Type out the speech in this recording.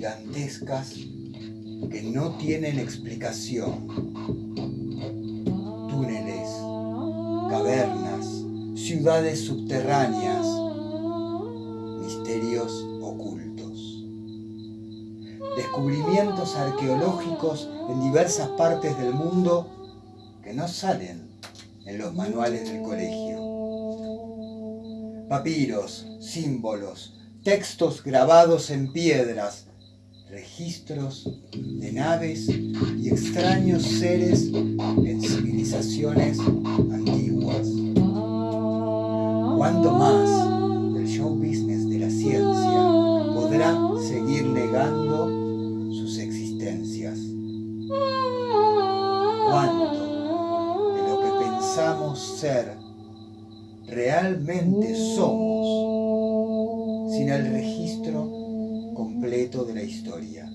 gigantescas que no tienen explicación. Túneles, cavernas, ciudades subterráneas, misterios ocultos. Descubrimientos arqueológicos en diversas partes del mundo que no salen en los manuales del colegio. Papiros, símbolos, textos grabados en piedras, registros de naves y extraños seres en civilizaciones antiguas. ¿Cuánto más del show business de la ciencia podrá seguir negando sus existencias? ¿Cuánto de lo que pensamos ser realmente somos sin el registro completo de la historia?